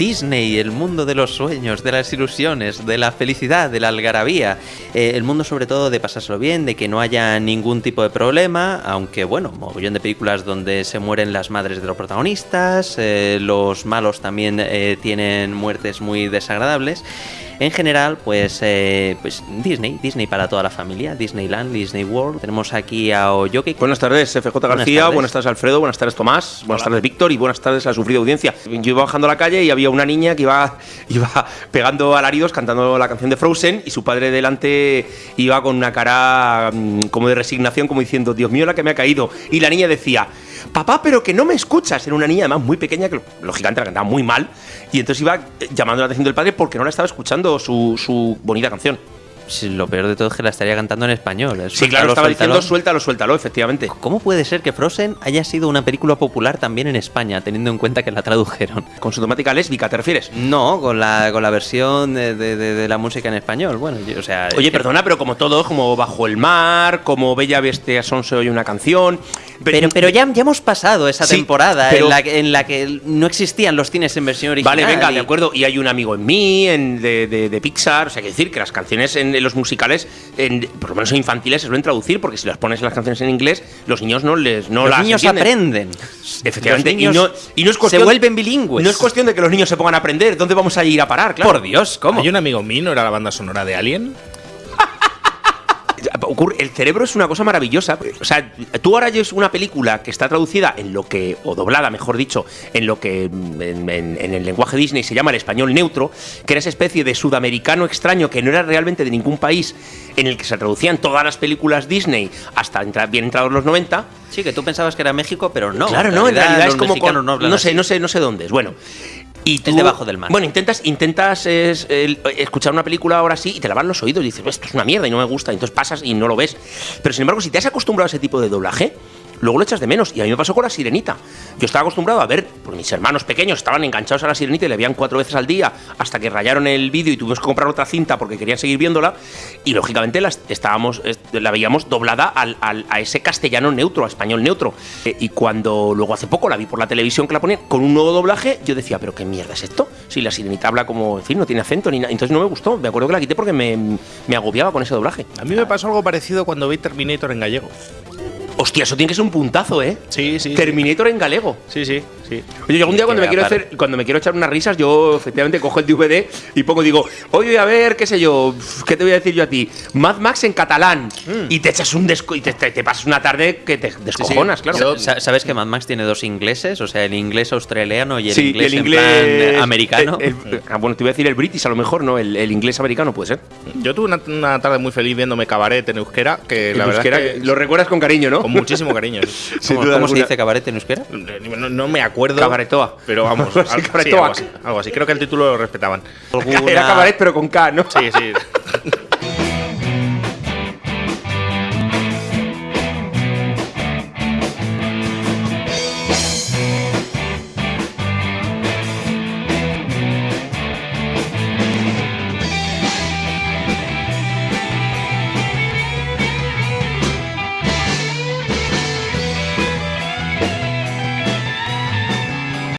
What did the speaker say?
Disney, el mundo de los sueños, de las ilusiones, de la felicidad, de la algarabía. Eh, el mundo sobre todo de pasárselo bien, de que no haya ningún tipo de problema, aunque bueno, mogollón de películas donde se mueren las madres de los protagonistas, eh, los malos también eh, tienen muertes muy desagradables. En general, pues, eh, pues Disney, Disney para toda la familia, Disneyland, Disney World. Tenemos aquí a Oyoki. Buenas tardes, FJ García, buenas tardes. Alfredo, buenas tardes Tomás, buenas tardes Víctor y buenas tardes a la sufrida audiencia. Yo iba bajando a la calle y había una niña que iba, iba pegando alaridos cantando la canción de Frozen y su padre delante iba con una cara mm, como de resignación, como diciendo, Dios mío, la que me ha caído. Y la niña decía, papá, pero que no me escuchas. Era una niña además muy pequeña que lógicamente la cantaba muy mal y entonces iba llamando la atención del padre porque no la estaba escuchando su, su bonita canción. Sí, lo peor de todo es que la estaría cantando en español. Sí, claro, estaba suéltalo. diciendo suéltalo, suéltalo, efectivamente. ¿Cómo puede ser que Frozen haya sido una película popular también en España, teniendo en cuenta que la tradujeron? Con su temática lésbica, ¿te refieres? No, con la, con la versión de, de- de- de la música en español. Bueno, yo- o sea. Oye, que- perdona, pero como todo, como Bajo el Mar, como Bella Bestia Son se oye una canción. Pero, pero ya, ya hemos pasado esa Sí, temporada pero- en, la, que- en la que no existían los cines en versión original. Vale, venga, y- de acuerdo. Y hay un amigo en mí, en, de, de- de Pixar. O sea, hay que decir que las canciones en, en los musicales, en- por lo menos en infantiles, se suelen traducir, porque si las pones las canciones en inglés, los niños no les no los las niños entienden. aprenden. Efectivamente, niños y, no, y no es cuestión, se vuelven bilingües. No es cuestión de que los niños se pongan a aprender. ¿Dónde vamos a ir a parar? Claro. Por Dios, ¿cómo? Hay un amigo mío, ¿no era la banda sonora de Alien? Ocurre- el cerebro es una cosa maravillosa. O sea, tú ahora oyes una película que está traducida en lo que, o doblada, mejor dicho, en lo que en, en- en el lenguaje Disney se llama el español neutro, que era esa especie de sudamericano extraño que no era realmente de ningún país, en el que se traducían todas las películas Disney hasta entrar, bien entrados los 90. Sí, que tú pensabas que era México, pero no. claro, no, en realidad es como. con- no, no sé, no sé, no sé dónde es. Bueno. Y tú, debajo del mar. Bueno, intentas, intentas es, el- escuchar una película ahora sí y te lavan los oídos y dices, esto es una mierda y no me gusta. Y entonces pasas y no lo ves. Pero sin embargo, si te has acostumbrado a ese tipo de doblaje, luego lo echas de menos. Y a mí me pasó con la sirenita. Yo estaba acostumbrado a ver, porque mis hermanos pequeños estaban enganchados a la sirenita y le veían cuatro veces al día hasta que rayaron el vídeo y tuvimos que comprar otra cinta porque querían seguir viéndola. Y lógicamente las estábamos, est- la veíamos doblada al- a ese castellano neutro, a español neutro. Eh, y cuando luego hace poco la vi por la televisión que la ponían con un nuevo doblaje, yo decía, ¿pero qué mierda es esto? Si la sirenita habla como, en fin, no tiene acento ni nada. Entonces no me gustó. Me acuerdo que la quité porque me, me agobiaba con ese doblaje. A mí me pasó algo parecido cuando vi Terminator en gallego. Hostia, eso tiene que ser un puntazo, ¿eh? Sí, sí. Terminator en galego. Sí, sí, sí. Oye, yo algún día cuando me quiero hacer, cuando me quiero echar unas risas, yo efectivamente cojo el DVD y pongo, digo, oye, a ver, qué sé yo, ¿qué te voy a decir yo a ti? Mad Max en catalán. Y te echas un desco y te, te- te pasas una tarde que te descojonas, claro. Sa- ¿Sabes que Mad Max tiene dos ingleses? O sea, el inglés australiano y el Sí, inglés, el en inglés plan americano. el- el- ah, bueno, te iba a decir el british, a lo mejor, ¿no? El, el inglés americano puede ser. Yo tuve una, una tarde muy feliz viéndome cabaret en euskera, que la verdad euskera, es que lo recuerdas con cariño, ¿no? Con muchísimo cariño. Sin ¿Cómo, duda cómo se dice cabaret en euskera? No, no me acuerdo. Cabaretoa. Pero vamos, Sí, al- sí, cabaretoa. algo, así, algo así. Creo que el título lo respetaban. Era cabaret, pero con K, ¿no? Sí, sí.